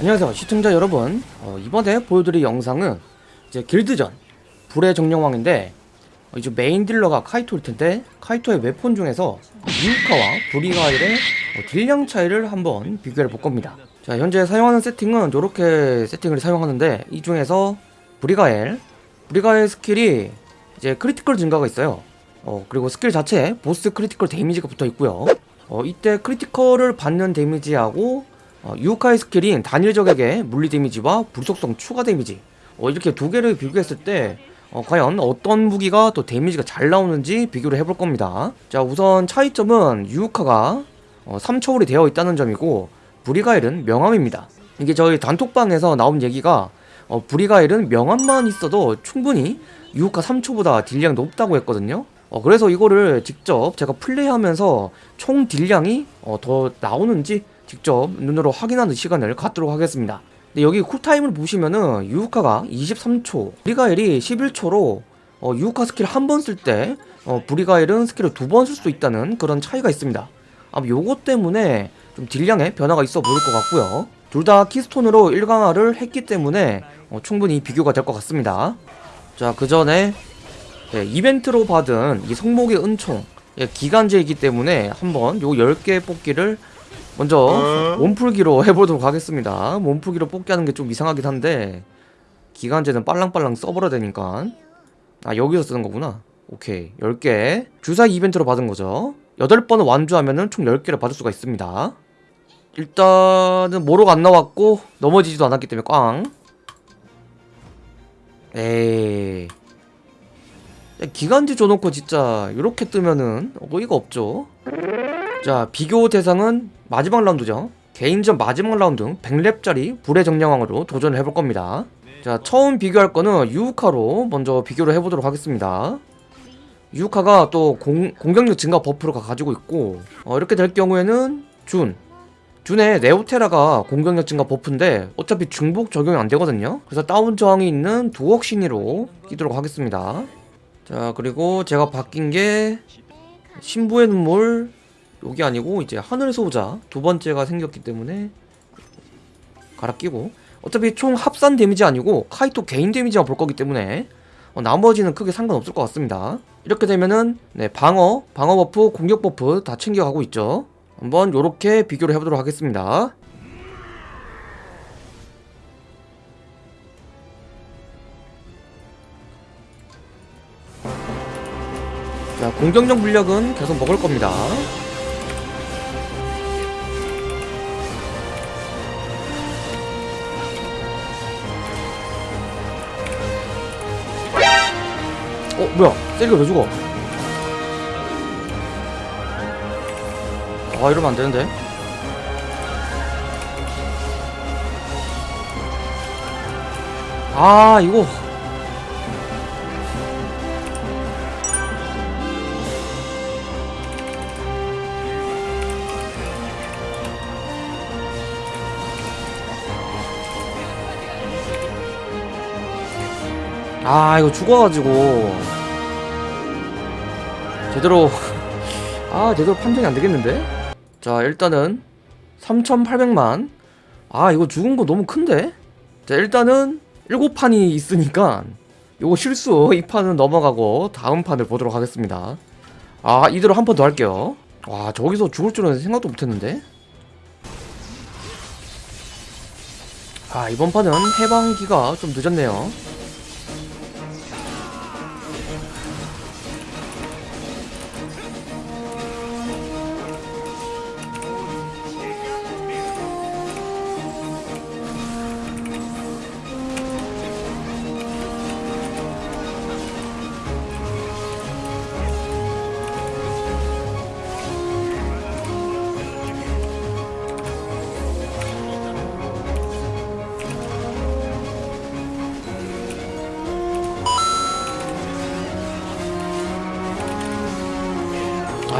안녕하세요 시청자 여러분. 어, 이번에 보여드릴 영상은 이제 길드전 불의 정령왕인데 어, 이제 메인 딜러가 카이토일 텐데 카이토의 weapon 중에서 유카와 브리가일의 어, 딜량 차이를 한번 비교해 볼 겁니다. 자 현재 사용하는 세팅은 이렇게 세팅을 사용하는데 이 중에서 브리가일 브리가일 스킬이 이제 critical 증가가 있어요. 어, 그리고 스킬 자체에 보스 critical 데미지가 붙어 있고요. 어, 이때 critical을 받는 데미지하고 어, 유카의 스킬인 단일 적에게 물리 데미지와 불속성 추가 데미지. 어, 이렇게 두 개를 비교했을 때 어, 과연 어떤 무기가 또 데미지가 잘 나오는지 비교를 해볼 겁니다. 자 우선 차이점은 유카가 어, 3초월이 되어 있다는 점이고 브리가일은 명함입니다. 이게 저희 단톡방에서 나온 얘기가 어, 브리가일은 명함만 있어도 충분히 유카 3초보다 딜량이 높다고 했거든요. 어, 그래서 이거를 직접 제가 플레이하면서 총 딜량이 어, 더 나오는지 직접 눈으로 확인하는 시간을 갖도록 하겠습니다. 근데 여기 쿨타임을 보시면은 유우카가 23초 브리가일이 11초로 어, 유우카 스킬 한 번 쓸때 어, 브리가일은 스킬을 두 번 쓸 수 있다는 그런 차이가 있습니다. 아마 요것 때문에 좀 딜량에 변화가 있어 보일 것 같고요. 둘 다 keystone으로 1강화를 했기 때문에 어, 충분히 비교가 될 것 같습니다. 자그 전에 네, 이벤트로 받은 이 성목의 은총 예, 기간제이기 때문에 한번 요 10개 뽑기를 먼저 몸풀기로 해보도록 하겠습니다. 몸풀기로 뽑기 하는 게 좀 이상하긴 한데 기간제는 빨랑빨랑 써버려야 되니까. 아 여기서 쓰는 거구나. 오케이. 10개. 주사 이벤트로 받은 거죠. 8번을 완주하면은 총 10개를 받을 수가 있습니다. 일단은 모로가 안 나왔고 넘어지지도 않았기 때문에 꽝. 에이. 기간제 줘놓고 진짜 이렇게 뜨면은 어이가 없죠. 자 비교 대상은 마지막 라운드죠. 개인전 마지막 라운드 100렙짜리 불의 정령왕으로 도전을 해볼 겁니다. 자 처음 비교할 거는 유우카로 먼저 비교를 해보도록 하겠습니다. 유우카가 또 공, 공격력 증가 buff를 가지고 있고 어, 이렇게 될 경우에는 준. 준의 네오테라가 공격력 증가 buff인데 어차피 중복 적용이 안 되거든요. 그래서 다운 저항이 있는 두억시니로 끼도록 하겠습니다. 자 그리고 제가 바뀐 게 신부의 눈물 여기 아니고 이제 하늘 소자. 두 번째가 생겼기 때문에 갈아 끼고. 어차피 총 합산 데미지 아니고 카이토 개인 데미지만 볼 거기 때문에 어, 나머지는 크게 상관없을 것 같습니다. 이렇게 되면은 네 방어 방어 buff 공격 buff 다 챙겨가고 있죠. 한번 요렇게 비교를 해보도록 하겠습니다. 자 공격력 물력은 계속 먹을 겁니다 어 뭐야? 세리가 왜 죽어? 아 이러면 안되는데? 아 이거 아 이거 죽어가지고. 제대로 아 제대로 판정이 안되겠는데? 자 일단은 3800만. 아 이거 죽은거 너무 큰데? 자 일단은 7판이 있으니까 요거 실수. 이 판은 넘어가고 다음 판을 보도록 하겠습니다. 아 이대로 한 판 더 할게요. 와 저기서 죽을 줄은 생각도 못했는데? 아 이번 판은 해방기가 좀 늦었네요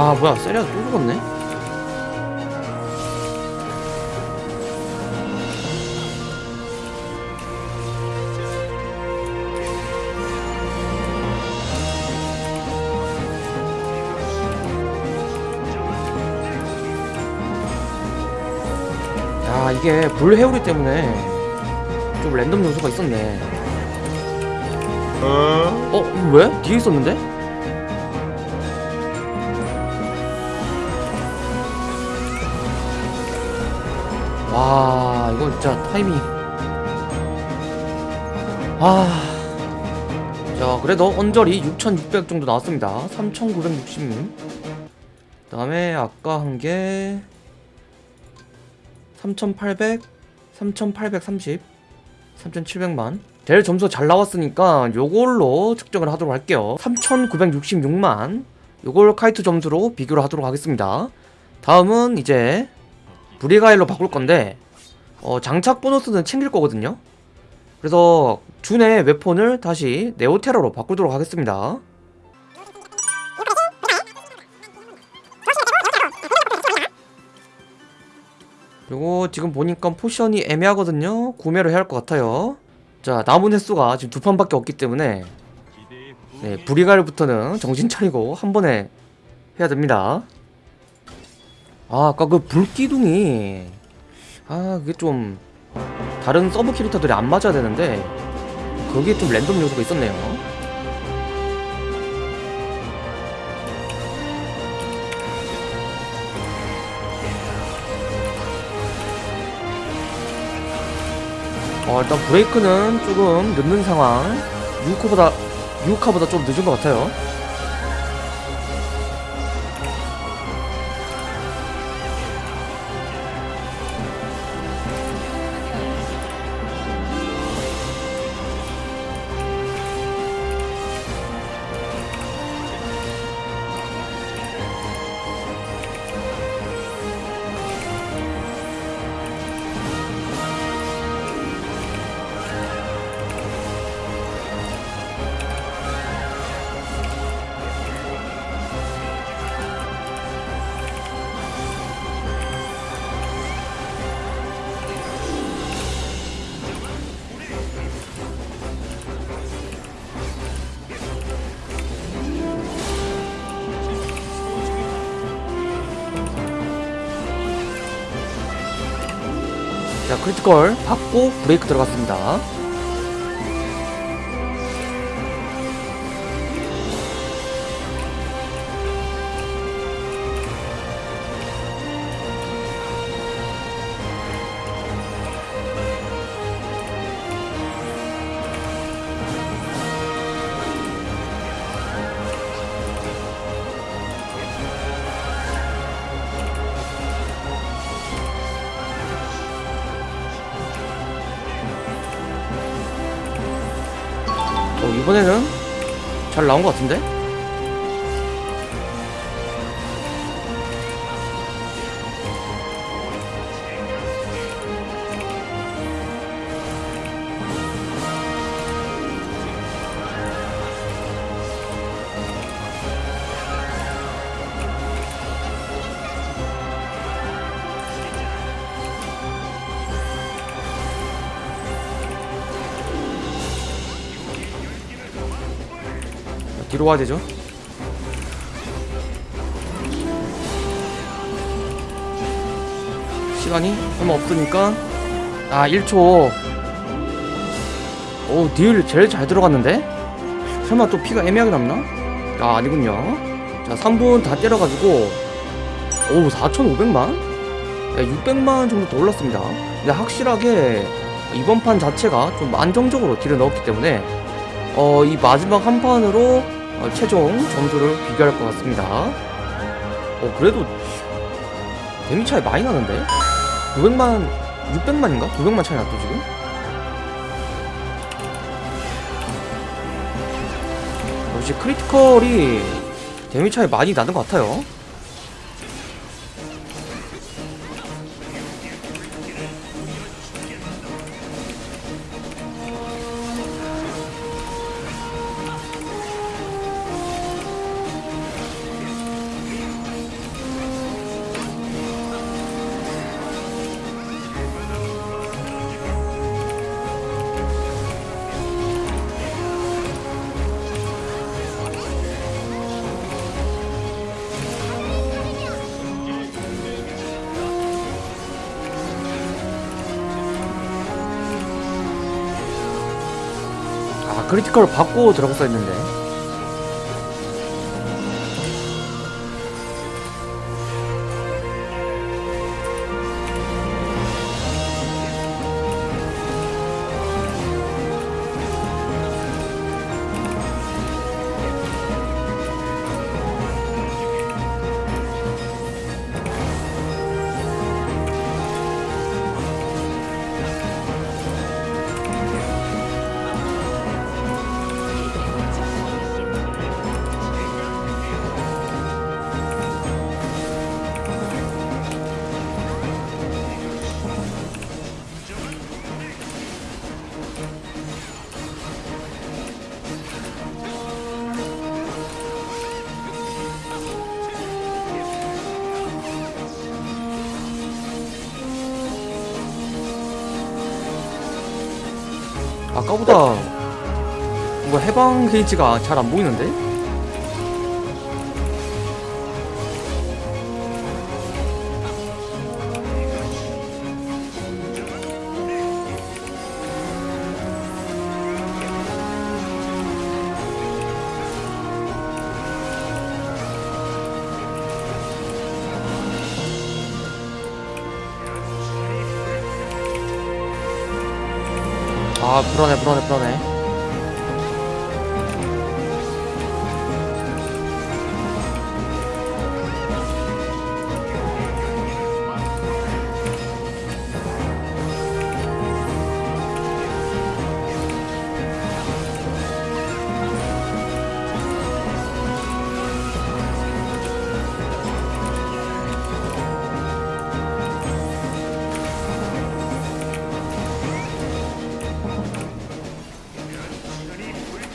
아 뭐야 세리아 또 죽었네 야 이게 불 회오리 때문에 좀 랜덤 요소가 있었네 어? 왜? 뒤에 있었는데? 와 이거 진짜 타이밍 아... 자 그래도 언저리 6600 정도 나왔습니다. 3960그 다음에 아까 한 게 3800 3830 3700만. 제일 점수 잘 나왔으니까 요걸로 측정을 하도록 할게요. 3966만. 요걸 카이트 점수로 비교를 하도록 하겠습니다. 다음은 이제 브리가일로 바꿀 건데 어, 장착 보너스는 챙길 거거든요. 그래서 준의 웨폰을 다시 네오테라로 바꾸도록 하겠습니다. 그리고 지금 보니까 포션이 애매하거든요. 구매를 해야 할 것 같아요. 자 남은 횟수가 지금 두 판밖에 없기 때문에 네, 브리가일부터는 정신 차리고 한 번에 해야 됩니다 아 아까 그 불기둥이. 아 그게 좀 다른 서브 캐릭터들이 안 맞아야 되는데 거기에 좀 랜덤 요소가 있었네요. 어 일단 브레이크는 조금 늦는 상황. 유코보다 유카보다 좀 늦은 것 같아요 자 크리티컬 받고 브레이크 들어갔습니다 이번에는 잘 나온 것 같은데? 자, 뒤로 와야 되죠? 시간이 얼마 없으니까 아 1초 오 딜 제일 잘 들어갔는데? 설마 또 피가 애매하게 남나? 아 아니군요 자 3분 다 때려가지고 오 4,500만? 야, 600만 정도 더 올랐습니다 근데 확실하게 이번 판 자체가 좀 안정적으로 딜을 넣었기 때문에 어, 이 마지막 한 판으로 어, 최종 점수를 비교할 것 같습니다. 어, 그래도 데미 차이 많이 나는데? 900만, 600만인가? 900만 차이 났죠, 지금? 역시 critical이 데미 차이 많이 나는 것 같아요. 크리티컬 받고 들어갔어 했는데 아까보다 뭔가 해방 게이지가 잘 안 보이는데? 아 불안해 불안해 불안해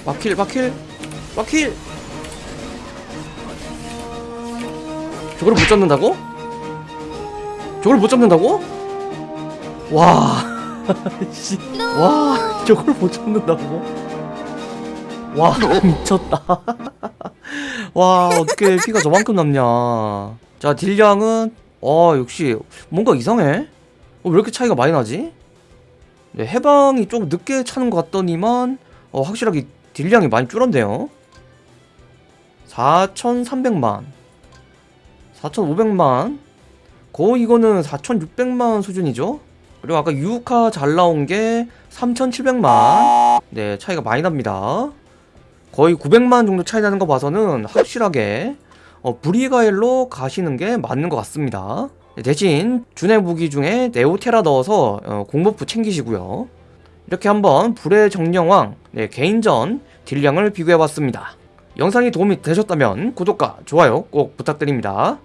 막힐 막힐 막힐 저걸 못 잡는다고? 저걸 못 잡는다고? 와, 씨, 와, 저걸 못 잡는다고? 와, 미쳤다. 와, 어떻게 피가 저만큼 남냐? 자, 딜량은 어 역시 뭔가 이상해. 어, 왜 이렇게 차이가 많이 나지? 네, 해방이 좀 늦게 차는 것 같더니만 어, 확실하게 딜량이 많이 줄었네요. 4,300만. 4,500만. 거의 이거는 4,600만 수준이죠? 그리고 아까 유카 잘 나온 게 3,700만. 네 차이가 많이 납니다. 거의 900만 정도 차이 나는 거 봐서는 확실하게 어, 브리가일로 가시는 게 맞는 것 같습니다. 네, 대신 준의 무기 중에 네오테라 넣어서 어, 공버프 챙기시고요 이렇게 한번 불의 정령왕 네, 개인전 딜량을 비교해봤습니다. 영상이 도움이 되셨다면 구독과 좋아요 꼭 부탁드립니다.